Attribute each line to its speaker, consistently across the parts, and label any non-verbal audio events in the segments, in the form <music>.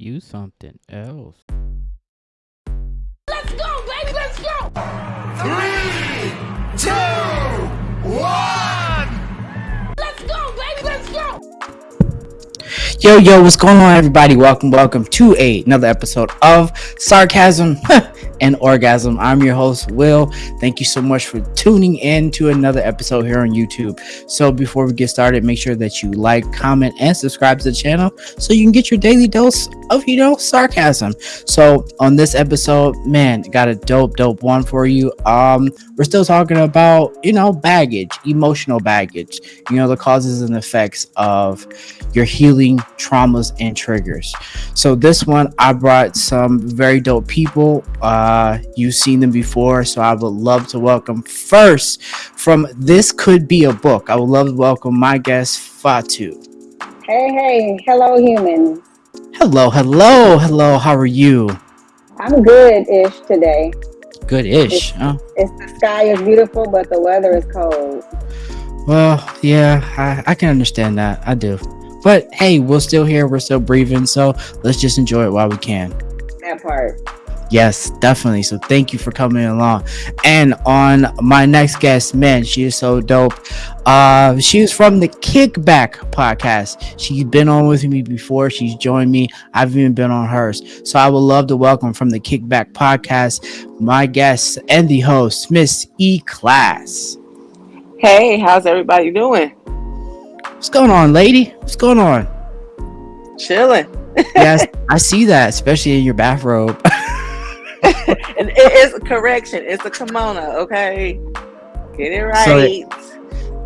Speaker 1: You something else.
Speaker 2: Let's go, baby, let's go!
Speaker 3: Three,
Speaker 4: Yo, yo, what's going on, everybody? Welcome, welcome to a, another episode of Sarcasm <laughs> and Orgasm. I'm your host, Will. Thank you so much for tuning in to another episode here on YouTube. So, before we get started, make sure that you like, comment, and subscribe to the channel so you can get your daily dose of, you know, sarcasm. So, on this episode, man, got a dope, dope one for you. Um, we're still talking about, you know, baggage, emotional baggage, you know, the causes and effects of your healing traumas and triggers. So this one, I brought some very dope people. Uh, you've seen them before, so I would love to welcome first from This Could Be a Book. I would love to welcome my guest Fatu.
Speaker 5: Hey, hey, hello, humans.
Speaker 4: Hello, hello, hello. How are you?
Speaker 5: I'm good-ish today.
Speaker 4: Good-ish. Oh,
Speaker 5: It's the sky is beautiful, but the weather is cold.
Speaker 4: well, yeah, I, I can understand that. I do. But hey, we're still here. We're still breathing. So let's just enjoy it while we can.
Speaker 5: That part.
Speaker 4: Yes, definitely. So thank you for coming along. And on my next guest, man, she is so dope. Uh, she is from the Kickback podcast. She's been on with me before. She's joined me. I've even been on hers. So I would love to welcome from the Kickback podcast my guest and the host, Miss E Class.
Speaker 6: Hey, how's everybody doing?
Speaker 4: What's going on, lady? What's going on?
Speaker 6: Chilling.
Speaker 4: Yes, <laughs> I see that, especially in your bathrobe. <laughs>
Speaker 6: and it is a correction. It's a kimono, okay? Get it
Speaker 4: So
Speaker 6: right.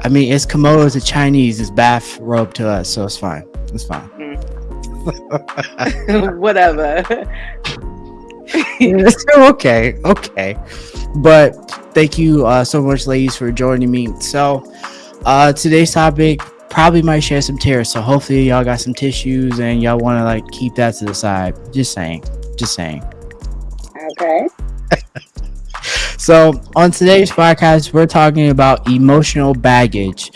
Speaker 4: I mean, it's Komodo to Chinese, it's bathrobe to us, so it's fine. It's fine. <laughs>
Speaker 6: Whatever.
Speaker 4: Okay, okay. But thank you uh, so much, ladies, for joining me. So, uh, today's topic probably might share some tears. So hopefully, y'all got some tissues and y'all want to like keep that to the side. Just saying, just saying.
Speaker 5: Okay. <laughs>
Speaker 4: So, on today's podcast, we're talking about emotional baggage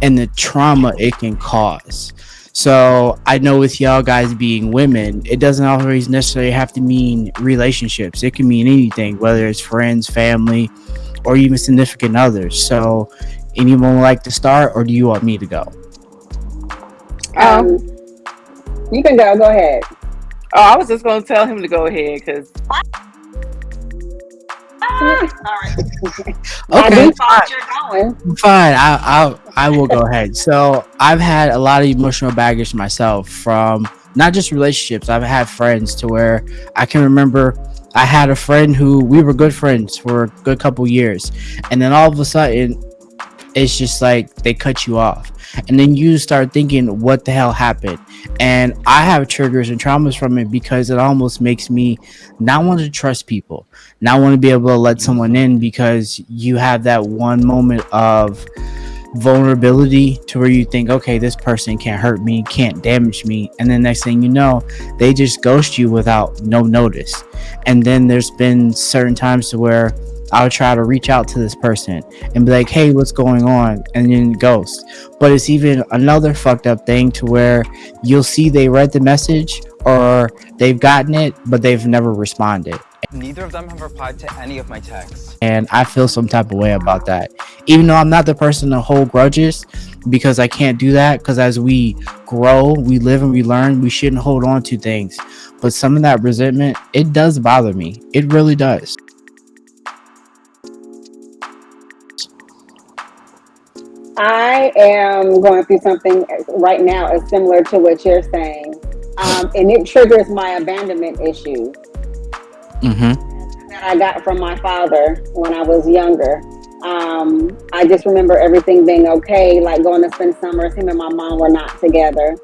Speaker 4: and the trauma it can cause. So, I know with y'all guys being women, it doesn't always necessarily have to mean relationships. It can mean anything, whether it's friends, family, or even significant others. So, anyone would like to start, or do you want me to go?
Speaker 6: Um,
Speaker 5: Um, you can go. Go ahead.
Speaker 6: oh, I was just gonna tell him to go ahead because
Speaker 5: All right. I
Speaker 4: Okay.
Speaker 5: do thought you're going.
Speaker 4: Fine, I, I I will go ahead. So I've had a lot of emotional baggage myself from not just relationships. I've had friends to where I can remember I had a friend who we were good friends for a good couple years, and then all of a sudden, it's just like they cut you off, and then you start thinking, "What the hell happened?" And I have triggers and traumas from it because it almost makes me not want to trust people not want to be able to let someone in because you have that one moment of vulnerability to where you think okay this person can't hurt me can't damage me. And then next thing you know they just ghost you without no notice. And then there's been certain times to where I'll try to reach out to this person and be like, "Hey, what's going on?" and then ghost. But it's even another fucked up thing to where you'll see they read the message or they've gotten it, but they've never responded
Speaker 7: Neither of them have replied to any of my texts.
Speaker 4: and I feel some type of way about that. Even though I'm not the person to hold grudges because I can't do that because as we grow, we live and we learn, we shouldn't hold on to things. But some of that resentment, it does bother me. It really does.
Speaker 5: I am going through something right now as similar to what you're saying, um, and it triggers my abandonment issue
Speaker 4: Mhm.
Speaker 5: that I got from my father when I was younger. Um, I just remember everything being okay, like going to spend summers. Him and my mom were not together.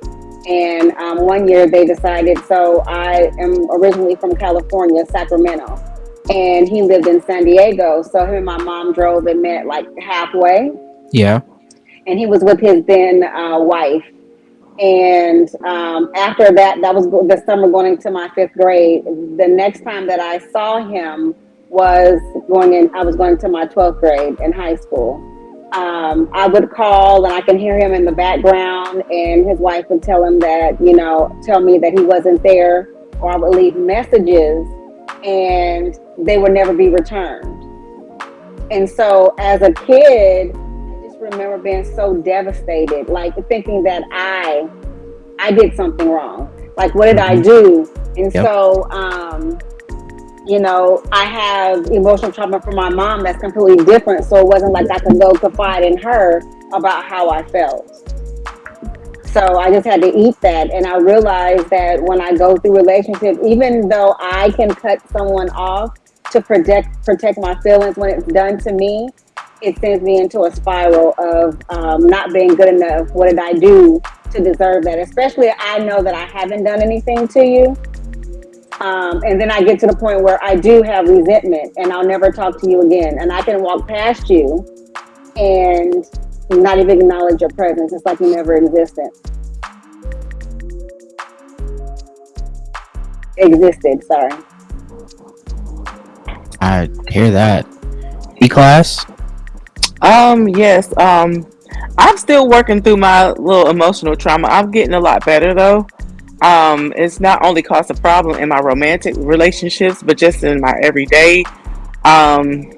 Speaker 5: And um, one year they decided, so I am originally from California, Sacramento, and he lived in San Diego. So him and my mom drove and met like halfway
Speaker 4: Yeah.
Speaker 5: And he was with his then uh, wife. And um, after that, that was the summer going into my fifth grade. The next time that I saw him was going in, I was going to my 12th grade in high school. um, I would call and I can hear him in the background, and his wife would tell him that, you know, tell me that he wasn't there, or I would leave messages and they would never be returned. And so as a kid, remember being so devastated, like thinking that I I did something wrong. Like what did I do? And
Speaker 4: Yep.
Speaker 5: so um you know, I have emotional trauma from my mom that's completely different. So it wasn't like I could go confide in her about how I felt. So I just had to eat that. And I realized that when I go through relationships, even though I can cut someone off to protect protect my feelings when it's done to me, it sends me into a spiral of um, not being good enough. What did I do to deserve that? Especially I know that I haven't done anything to you. Um, and then I get to the point where I do have resentment and I'll never talk to you again. And I can walk past you and not even acknowledge your presence. It's like you never existed. Existed, sorry.
Speaker 4: I hear that. E class.
Speaker 6: Um, yes. Um, I'm still working through my little emotional trauma. I'm getting a lot better though. Um, it's not only caused a problem in my romantic relationships, but just in my everyday. Um,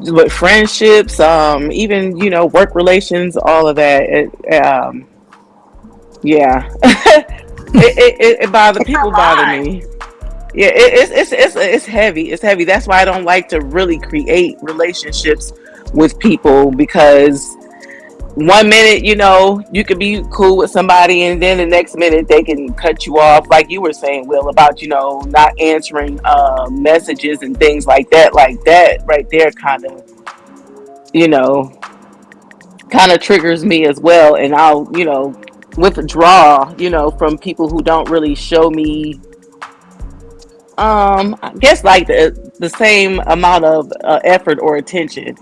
Speaker 6: with friendships, um, even you know, work relations, all of that. It, um, yeah, <laughs> it, it, it, it bother people bother me. Yeah, it, it's it's it's it's heavy. It's heavy. That's why I don't like to really create relationships with people because one minute, you know, you could be cool with somebody, and then the next minute they can cut you off, like you were saying, Will, about you know not answering uh, messages and things like that. Like that right there, kind of, you know, kind of triggers me as well, and I'll you know withdraw, you know, from people who don't really show me um i guess like the the same amount of uh, effort or attention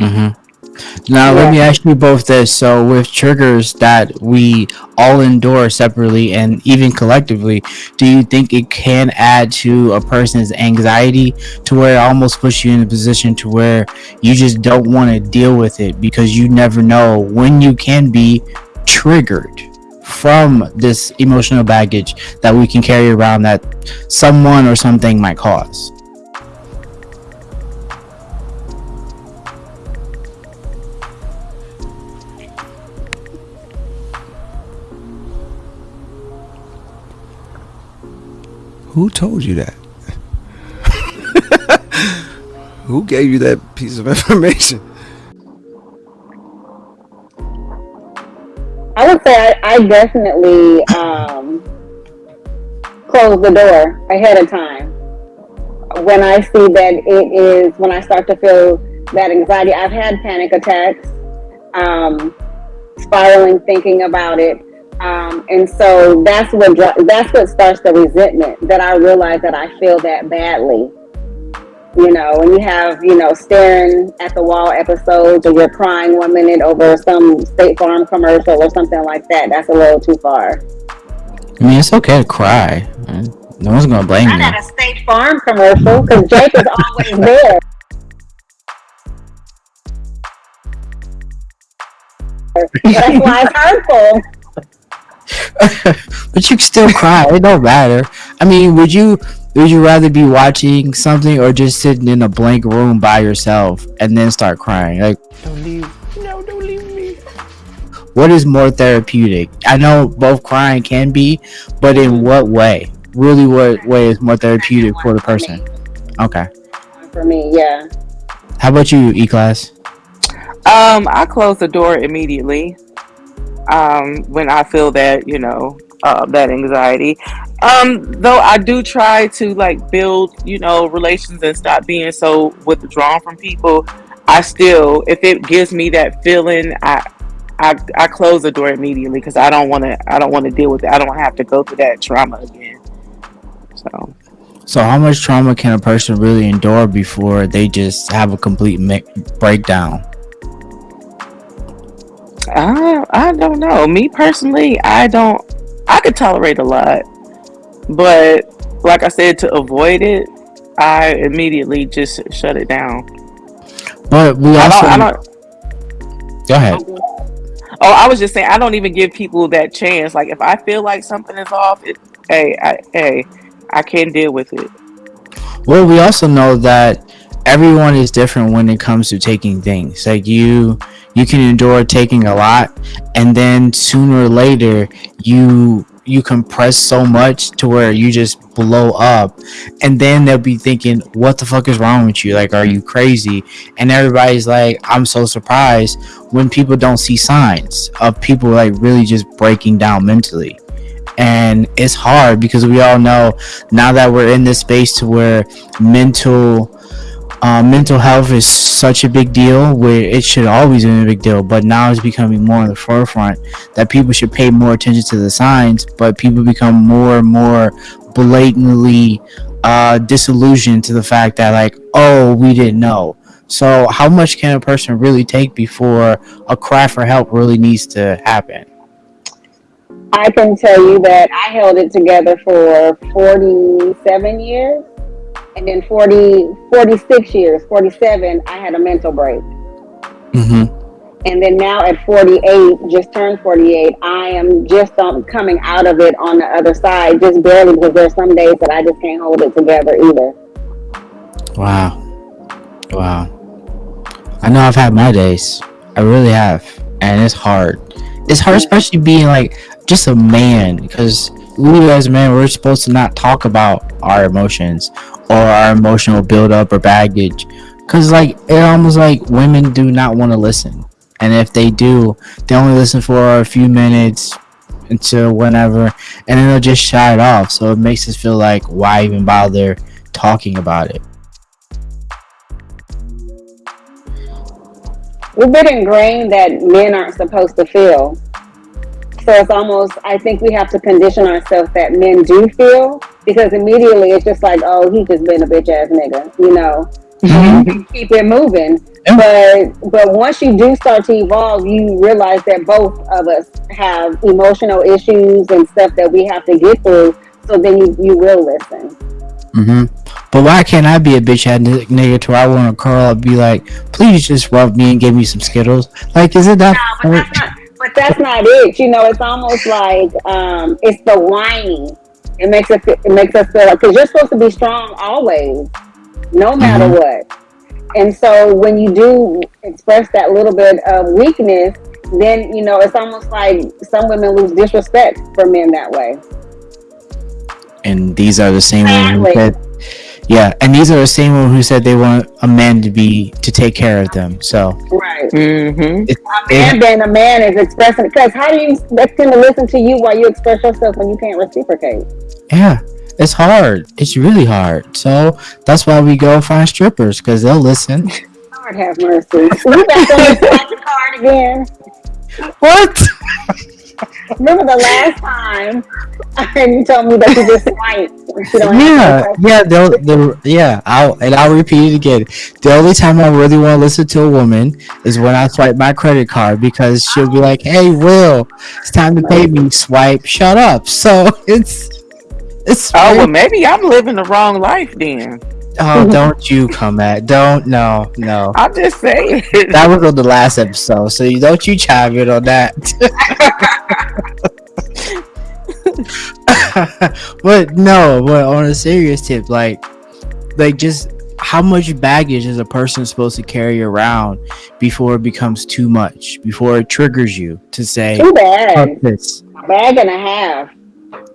Speaker 4: Mm-hmm. Now let me ask you both this. So with triggers that we all endure separately and even collectively, do you think it can add to a person's anxiety to where it almost puts you in a position to where you just don't want to deal with it because you never know when you can be triggered from this emotional baggage that we can carry around that someone or something might cause?
Speaker 3: Who told you that? <laughs> Who gave you that piece of information?
Speaker 5: I would say I, I definitely um, close the door ahead of time. When I see that it is, when I start to feel that anxiety, I've had panic attacks, um, spiraling, thinking about it. Um, and so that's what that's what starts the resentment that I realize that I feel that badly. You know, when you have, you know, staring at the wall episodes or you're crying one minute over some State Farm commercial or something like that, that's a little too far.
Speaker 4: I mean, it's okay to cry. No one's gonna blame
Speaker 5: Not
Speaker 4: you.
Speaker 5: at a State Farm commercial because Jake is always <laughs> there. That's why it's hurtful. <laughs>
Speaker 4: but you can still cry. It don't matter. I mean, would you would you rather be watching something or just sitting in a blank room by yourself and then start crying? Like,
Speaker 6: don't leave no don't leave me
Speaker 4: what is more therapeutic? I know both crying can be, but in what way? Really, what way is more therapeutic for the person? Okay.
Speaker 5: For me, yeah.
Speaker 4: How about you, E class?
Speaker 6: um i close the door immediately um when i feel that you know uh, that anxiety. Um though i do try to like build you know relations and stop being so withdrawn from people i still if it gives me that feeling i i, I close the door immediately because i don't want to i don't want to deal with it. I don't have to go through that trauma again. So.
Speaker 4: So, how much trauma can a person really endure before they just have a complete breakdown?
Speaker 6: I I don't know. Me personally, I don't. I could tolerate a lot, but like I said, to avoid it, I immediately just shut it down.
Speaker 4: But we
Speaker 6: I
Speaker 4: also
Speaker 6: don't. I don't.
Speaker 4: Go ahead.
Speaker 6: Oh, I was just saying I don't even give people that chance. Like if I feel like something is off, it, hey, I, hey, I can't deal with it.
Speaker 4: Well, we also know that everyone is different when it comes to taking things. Like you, you can endure taking a lot, and then sooner or later, you you compress so much to where you just blow up, and then they'll be thinking, "What the fuck is wrong with you? Like, are you crazy?" And everybody's like, "I'm so surprised when people don't see signs of people like really just breaking down mentally." and it's hard because we all know now that we're in this space to where mental uh, mental health is such a big deal where it should always be a big deal but now it's becoming more in the forefront that people should pay more attention to the signs but people become more and more blatantly uh, disillusioned to the fact that like oh we didn't know so how much can a person really take before a cry for help really needs to happen
Speaker 5: I can tell you that I held it together for 47 years. And then 40, 46 years, 47, I had a mental break.
Speaker 4: mm-hmm.
Speaker 5: And then now at 48, just turned 48, I am just um, coming out of it on the other side, just barely because there's some days that I just can't hold it together either.
Speaker 4: Wow. Wow. I know I've had my days. I really have. And it's hard. It's hard, especially being like just a man, because we as men, we're supposed to not talk about our emotions or our emotional buildup or baggage. Because, like, it almost like women do not want to listen. And if they do, they only listen for a few minutes until whenever, and then they'll just shut it off. So it makes us feel like, why even bother talking about it?
Speaker 5: We've been ingrained that men aren't supposed to feel. So it's almost, I think we have to condition ourselves that men do feel because immediately it's just like, oh, he just been a bitch ass nigga, you know, and keep it moving. But but once you do start to evolve, you realize that both of us have emotional issues and stuff that we have to get through. So then you, you will listen.
Speaker 4: hmm But why can't I be a bitch ass nigga to I want to curl up, and be like, please just rub me and give me some skittles? Like, is it that?
Speaker 5: No, but that's not. But that's not it. You know, it's almost like um, it's the whining. It makes us. It makes us feel like because you're supposed to be strong always, no matter
Speaker 4: Mhm.
Speaker 5: what. And so when you do express that little bit of weakness, then you know it's almost like some women lose disrespect for men that way.
Speaker 4: and these are the same
Speaker 5: Exactly.
Speaker 4: Yeah, and these are the same women who said they want a man to be to take care of them. So
Speaker 5: Right.
Speaker 6: Mm-hmm.
Speaker 4: it,
Speaker 5: And
Speaker 4: it,
Speaker 5: then a man is expressing because how do you expect him to listen to you while you express yourself when you can't reciprocate?
Speaker 4: yeah, it's hard. It's really hard. So that's why we go find strippers because they'll listen. <laughs>
Speaker 5: Lord have mercy. You back on the card again.
Speaker 4: What? <laughs>
Speaker 5: Remember the last time and you told me that you just swiped. and have
Speaker 4: Yeah, yeah, they'll, they'll, yeah. I'll and I'll repeat it again. The only time I really want to listen to a woman is when I swipe my credit card because she'll be like, "Hey, Will, it's time to pay me." Swipe, shut up. So <laughs> it's it's.
Speaker 6: Oh well, maybe I'm living the wrong life then.
Speaker 4: Oh, <laughs> don't you come at? Don't no no.
Speaker 6: I'm just saying.
Speaker 4: That was on the last episode, so you don't you chime in on that. <laughs> but no, but on a serious tip, like, like just how much baggage is a person supposed to carry around before it becomes too much, before it triggers you to say,
Speaker 5: Too bad.
Speaker 4: This."
Speaker 5: bag and a half.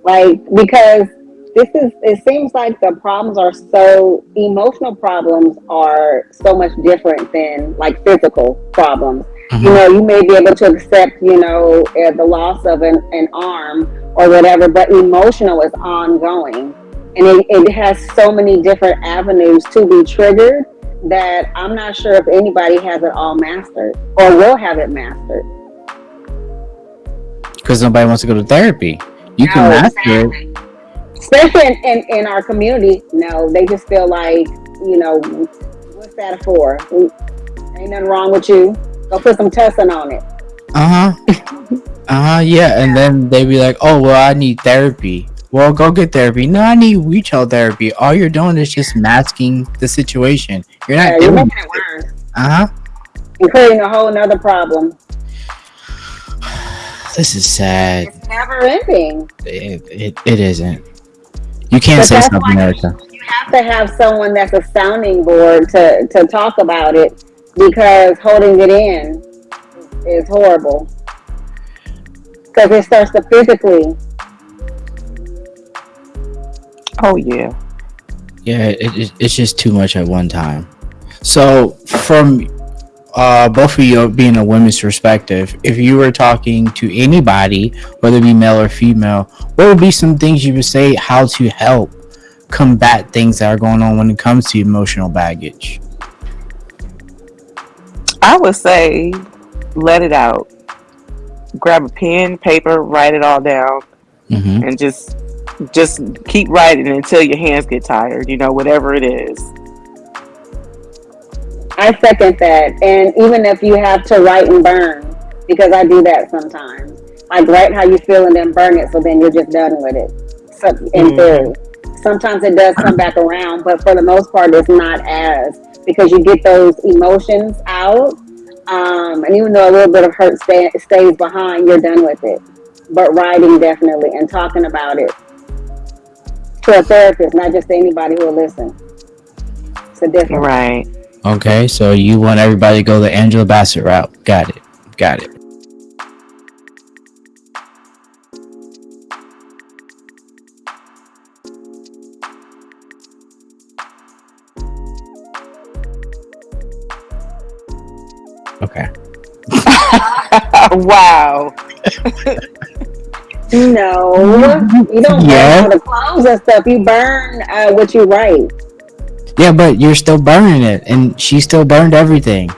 Speaker 5: Like because this is it seems like the problems are so emotional problems are so much different than like physical problems. You
Speaker 4: Mhm.
Speaker 5: know, you may be able to accept, you know, uh, the loss of an, an arm or whatever, but emotional is ongoing. And it, it has so many different avenues to be triggered that I'm not sure if anybody has it all mastered or will have it mastered.
Speaker 4: Because nobody wants to go to therapy. You can
Speaker 5: No,
Speaker 4: master it.
Speaker 5: Especially in, in, in our community, no, they just feel like, you know, what's that for? Ain't nothing wrong with you. Go put some tussin on it.
Speaker 4: Uh huh. uh huh. Yeah, and then they be like, "Oh, well, I need therapy." Well, go get therapy. No, I need retail therapy. All you're doing is just masking the situation. You're
Speaker 5: Yeah,
Speaker 4: not
Speaker 5: you're
Speaker 4: doing.
Speaker 5: making it worse
Speaker 4: Uh huh.
Speaker 5: and creating a whole nother problem. <sighs>
Speaker 4: this is sad.
Speaker 5: It's never ending.
Speaker 4: It, it, it isn't. You can't
Speaker 5: But
Speaker 4: say
Speaker 5: that's
Speaker 4: something,
Speaker 5: why-
Speaker 4: Erica.
Speaker 5: You have to have someone that's a sounding board to, to talk about it because holding it in is horrible. Because it starts to physically.
Speaker 6: Oh yeah.
Speaker 4: Yeah, it, it, it's just too much at one time. So, from uh, both of you being a women's perspective, if you were talking to anybody, whether it be male or female, what would be some things you would say how to help combat things that are going on when it comes to emotional baggage?
Speaker 6: I would say let it out. Grab a pen, paper, write it all down,
Speaker 4: hmm
Speaker 6: and just just keep writing until your hands get tired. You know, whatever it is.
Speaker 5: I second that. And even if you have to write and burn, because I do that sometimes. Like write how you feel and then burn it so then you're just done with it. So in
Speaker 6: Mhm.
Speaker 5: theory. Sometimes it does come back around, but for the most part it's not as because you get those emotions out. Um, and even though a little bit of hurt stay, stays behind, you're done with it. But writing definitely and talking about it to a therapist, not just to anybody who will listen. It's a difference.
Speaker 6: Right.
Speaker 4: Okay, so you want everybody to go the Angela Bassett route. Got it. Got it. Okay. <laughs>
Speaker 6: wow.
Speaker 5: No, you don't
Speaker 4: Yeah.
Speaker 5: burn all the clothes and stuff. You burn uh, what you write.
Speaker 4: Yeah, but you're still burning it, and she still burned everything.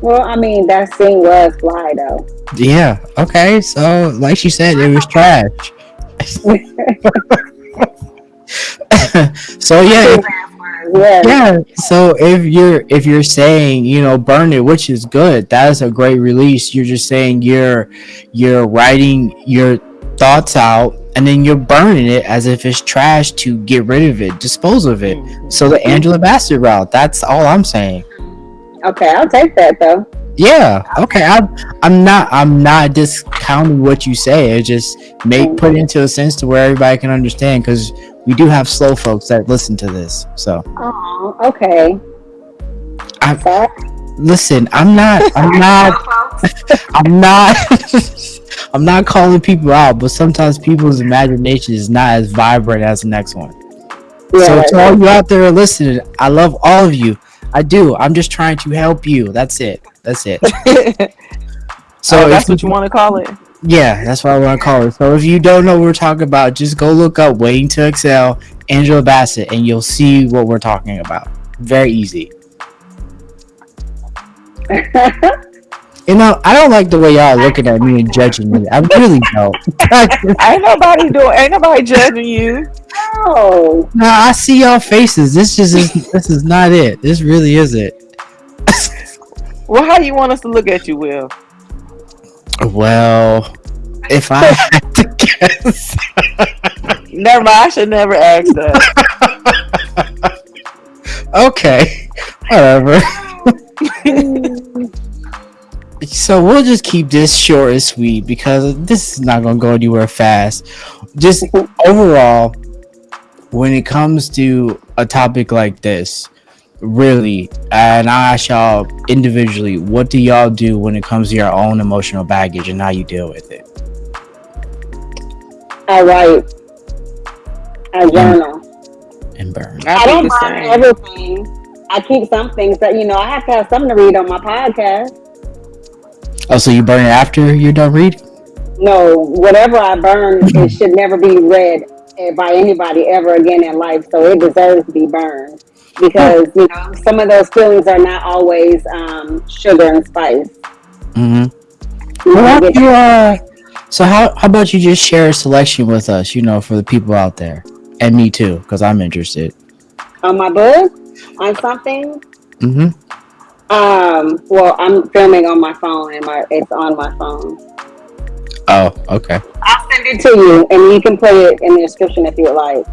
Speaker 5: Well, I mean, that scene was fly though.
Speaker 4: Yeah. Okay. So, like she said, it was trash. <laughs> so yeah, if-
Speaker 5: Yeah.
Speaker 4: yeah. So if you're if you're saying you know burn it, which is good, that is a great release. You're just saying you're you're writing your thoughts out, and then you're burning it as if it's trash to get rid of it, dispose of it. Mm-hmm. So the Angela Bassett route. That's all I'm saying.
Speaker 5: Okay, I'll take that though.
Speaker 4: Yeah. Okay. I'm. I'm not. I'm not discounting what you say. It just make mm-hmm. put into a sense to where everybody can understand because we do have slow folks that listen to this. So
Speaker 5: Oh, okay.
Speaker 4: I
Speaker 5: Sorry.
Speaker 4: listen. I'm not. I'm <laughs> not. <laughs> I'm not. <laughs> I'm not calling people out, but sometimes people's imagination is not as vibrant as the next one. So
Speaker 5: Yeah.
Speaker 4: to all you out there listening, I love all of you. I do. I'm just trying to help you. That's it. That's it. <laughs>
Speaker 6: So
Speaker 4: oh, So
Speaker 6: that's what you want to call it.
Speaker 4: Yeah, that's what I want to call it. So if you don't know what we're talking about, just go look up Waiting to Exhale, Angela Bassett, and you'll see what we're talking about. Very easy. <laughs> You know, I don't like the way y'all looking at me and judging me. I really don't. <laughs>
Speaker 6: Ain't nobody doing. Ain't nobody judging you.
Speaker 5: No.
Speaker 4: nah, I see y'all faces. This just is. This is not it. This really is it.
Speaker 6: Well, how do you want us to look at you, Will?
Speaker 4: Well, if I <laughs> had to guess,
Speaker 6: Never mind. I should never ask that. <laughs>
Speaker 4: okay, whatever. So we'll just keep this short and sweet because this is not gonna go anywhere fast. Just overall, when it comes to a topic like this, really, and I ask y'all individually, what do y'all do when it comes to your own emotional baggage and how you deal with it?
Speaker 5: I write. I journal.
Speaker 4: And burn.
Speaker 6: I,
Speaker 5: I
Speaker 6: do
Speaker 5: don't
Speaker 6: the
Speaker 5: burn everything. I keep some things that you know. I have to have something to read on my podcast.
Speaker 4: Oh, so you burn it after you're done reading?
Speaker 5: No, whatever I burn, it should never be read eh, by anybody ever again in life. So it deserves to be burned because you know some of those feelings are not always um, sugar and spice.
Speaker 4: Mm-hmm.
Speaker 5: You
Speaker 4: Well,
Speaker 5: know,
Speaker 4: how
Speaker 5: get-
Speaker 4: do you, uh, so how how about you just share a selection with us? You know, for the people out there, and me too, because I'm interested.
Speaker 5: on my book on something.
Speaker 4: Mm-hmm.
Speaker 5: Um, well, I'm filming on my phone, and my it's on my phone.
Speaker 4: Oh, okay.
Speaker 5: I'll send it to you, and you can put it in the description if you'd like.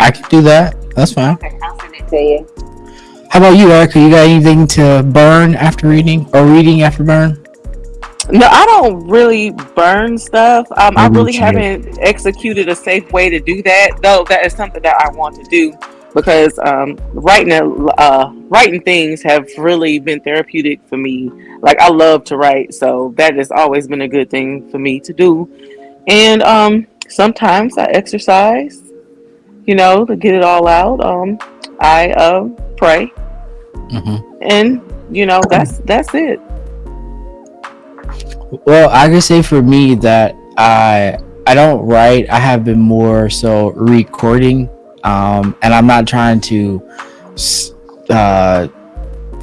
Speaker 4: I can do that. That's fine.
Speaker 5: Okay, I'll send it to you.
Speaker 4: How about you, Erica? You got anything to burn after reading or reading after burn?
Speaker 6: No, I don't really burn stuff. Um, I
Speaker 4: Maybe
Speaker 6: really haven't executed a safe way to do that, though. That is something that I want to do because um, writing uh, writing things have really been therapeutic for me. Like I love to write, so that has always been a good thing for me to do. And um, sometimes I exercise, you know, to get it all out. Um, I uh, pray,
Speaker 4: Mhm.
Speaker 6: and you know that's that's it.
Speaker 4: Well, I can say for me that I I don't write. I have been more so recording, um, and I'm not trying to, uh,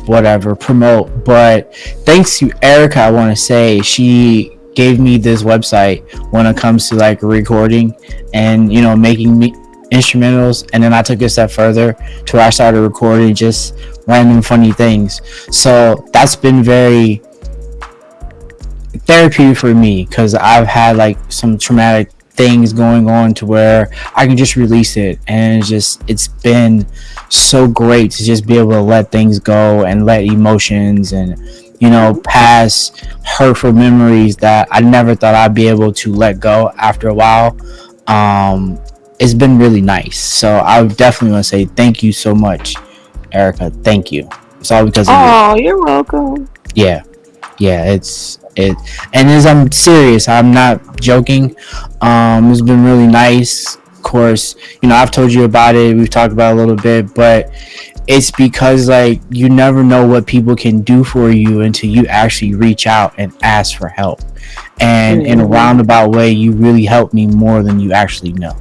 Speaker 4: whatever promote. But thanks to Erica, I want to say she gave me this website when it comes to like recording and you know making me instrumentals and then i took it a step further to where i started recording just random funny things so that's been very therapy for me because I've had like some traumatic things going on to where I can just release it. And it's just it's been so great to just be able to let things go and let emotions and you know past hurtful memories that I never thought I'd be able to let go after a while um it's been really nice. So I definitely want to say thank you so much Erica. Thank you. It's all because of you.
Speaker 6: Oh, you're welcome.
Speaker 4: yeah. Yeah it's it and as i'm serious i'm not joking. Um it's been really nice. Of course you know i've told you about it. We've talked about it a little bit but it's because like you never know what people can do for you until you actually reach out and ask for help. And in a
Speaker 6: Mhm.
Speaker 4: roundabout way you really helped me more than you actually know.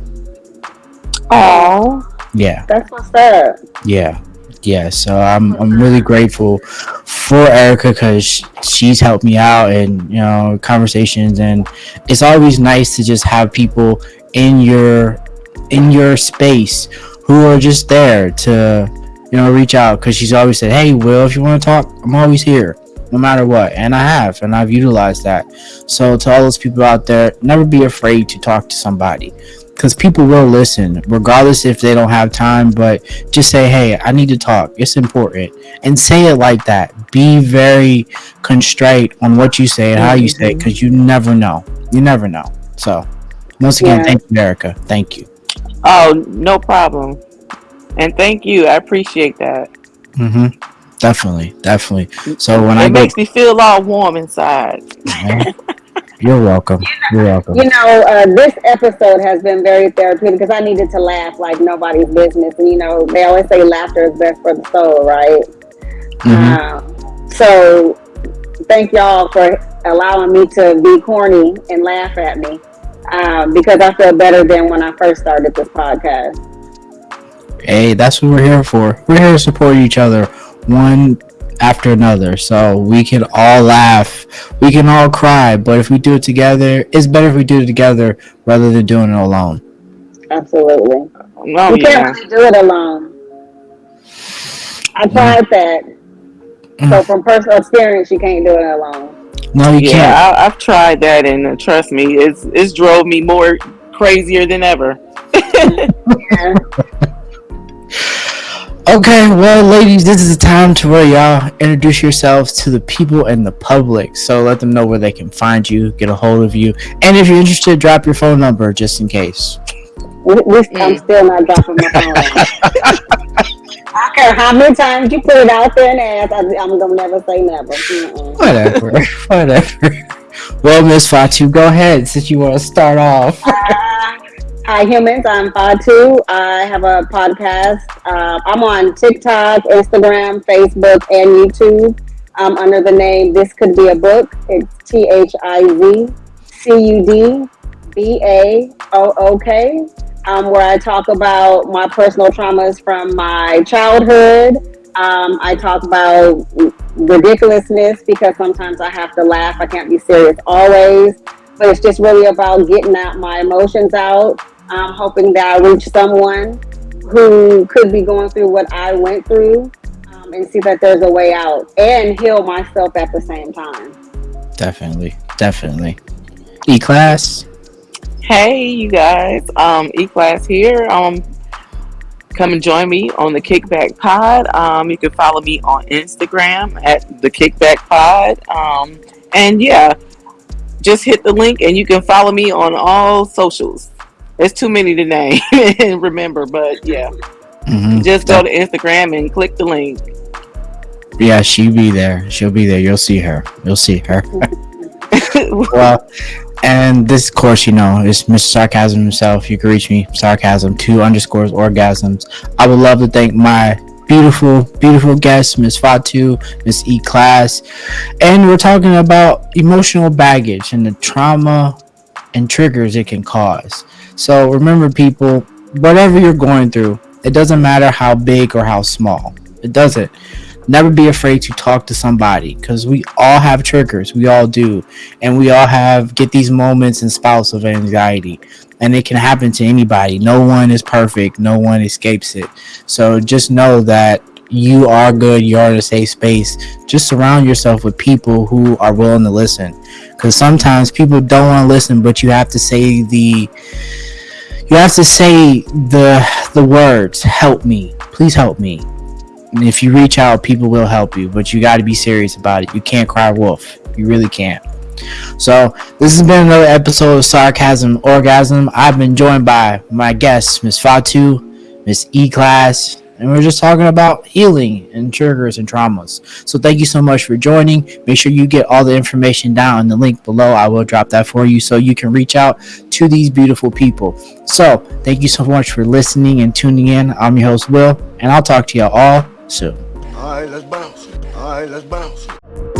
Speaker 6: Oh,
Speaker 4: yeah.
Speaker 5: That's what's up.
Speaker 4: yeah yeah so i'm i'm really grateful for erica because she's helped me out and you know conversations. And it's always nice to just have people in your in your space who are just there to you know reach out. Because she's always said hey will if you want to talk i'm always here no matter what. And i have and i've utilized that. So to all those people out there never be afraid to talk to somebody because people will listen regardless if they don't have time but just say hey i need to talk. It's important. And say it like that. Be very constraight on what you say and how you say it because you never know. You never know. So once again
Speaker 5: Yeah.
Speaker 4: thank you erica. Thank you.
Speaker 6: Oh, no problem. And thank you. I appreciate that.
Speaker 4: hmm definitely. Definitely. So when
Speaker 6: it
Speaker 4: i go
Speaker 6: makes me feel all warm inside.
Speaker 4: You're welcome you're welcome
Speaker 5: You know, uh, this episode has been very therapeutic because I needed to laugh like nobody's business. And, you know, they always say laughter is best for the soul, right?
Speaker 4: Mhm.
Speaker 5: Um, so thank y'all for allowing me to be corny and laugh at me um, because I feel better than when I first started this podcast.
Speaker 4: hey that's what we're here for we're here to support each other one after another so we can all laugh we can all cry but if we do it together it's better if we do it together rather than doing it alone
Speaker 5: Absolutely.
Speaker 6: Oh,
Speaker 5: you
Speaker 6: yeah.
Speaker 5: can't really do it alone. I tried that. So from personal experience, you can't do it alone.
Speaker 4: no you
Speaker 6: Yeah,
Speaker 4: can't
Speaker 6: I, I've tried that, and uh, trust me, it's it's drove me more crazier than ever. <laughs>
Speaker 5: Yeah. <laughs>
Speaker 4: Okay, well, ladies, this is the time to where y'all introduce yourselves to the people and the public. So let them know where they can find you, get a hold of you, and if you're interested, drop your phone number just in case.
Speaker 5: We, we, I'm
Speaker 6: Mm.
Speaker 5: still not dropping my phone. <laughs> I care how many times you put it out there and ask, I, am gonna never say never. Mm-mm.
Speaker 4: Whatever, <laughs> whatever. Well, Miss Fatu, go ahead since you want to start off.
Speaker 5: Uh, Hi, humans. I'm Fatu. I have a podcast. Uh, I'm on TikTok, Instagram, Facebook, and YouTube um, under the name This Could Be a Book. It's T H I Z C U D B A O O K, um, where I talk about my personal traumas from my childhood. Um, I talk about ridiculousness because sometimes I have to laugh. I can't be serious always but it's just really about getting out my emotions out. Um, hoping that I reach someone who could be going through what I went through um, and see that there's a way out and heal myself at the same time.
Speaker 4: Definitely, definitely. E class.
Speaker 6: Hey, you guys. Um, E Class here. Um, come and join me on the Kickback Pod. Um, you can follow me on Instagram at the Kickback Pod. Um, And yeah, just hit the link and you can follow me on all socials. There's too many to name <laughs> and remember, but yeah,
Speaker 4: Mhm.
Speaker 6: just go to Instagram and click the link.
Speaker 4: Yeah, she'll be there. She'll be there. You'll see her. You'll see her. <laughs> well, and this, of course, you know, is Mr. Sarcasm himself. You can reach me, sarcasm two underscores orgasms. I would love to thank my beautiful, beautiful guest, Miss Fatu, Miss E Class, and we're talking about emotional baggage and the trauma and triggers it can cause. So remember, people, whatever you're going through, it doesn't matter how big or how small. It doesn't. Never be afraid to talk to somebody because we all have triggers. We all do. And we all have get these moments and spouts of anxiety. And it can happen to anybody. No one is perfect. No one escapes it. So just know that you are good you're in a safe space just surround yourself with people who are willing to listen because sometimes people don't want to listen but you have to say the you have to say the the words help me please help me and if you reach out, people will help you, but you got to be serious about it. You can't cry wolf. You really can't. So, this has been another episode of Sarcasm Orgasm. I've been joined by my guests, Miss Fatu, Miss E Class, and we're just talking about healing and triggers and traumas. So, thank you so much for joining. Make sure you get all the information down in the link below. I will drop that for you so you can reach out to these beautiful people. So, thank you so much for listening and tuning in. I'm your host, Will, and I'll talk to you all soon.
Speaker 1: All right, let's bounce. All right, let's bounce.